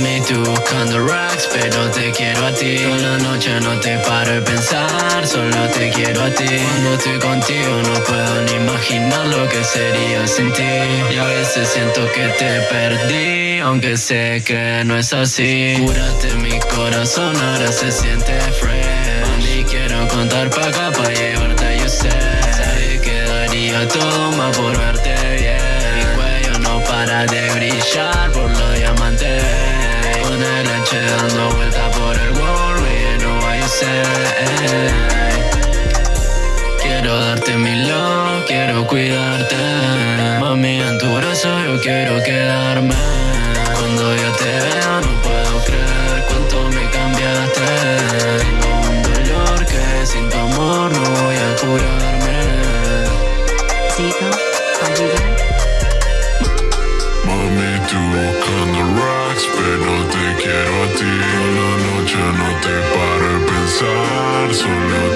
buscando racks, pero te quiero a ti. Toda la noche no te paro de pensar, solo te quiero a ti. Cuando estoy contigo no puedo ni imaginar lo que sería sin ti. Y a veces siento que te perdí, aunque sé que no es así. Cúrate mi corazón, ahora se siente fresh. Y quiero contar pa' acá pa' llevarte, yo sé. Sabía que daría todo más por verte bien. Mi cuello no para de brillar por diamantes. Dando vuelta por el world, know what you say. Quiero darte mi love, quiero cuidarte. Mami, en tu brazo yo quiero quedarme. Cuando yo te veo no puedo creer cuánto me cambiaste. Tengo un dolor que sin tu amor no voy a curarme. Zico? Mami, tú buscando racks, pero te quiero a ti. Toda la noche no te paro de pensar, solo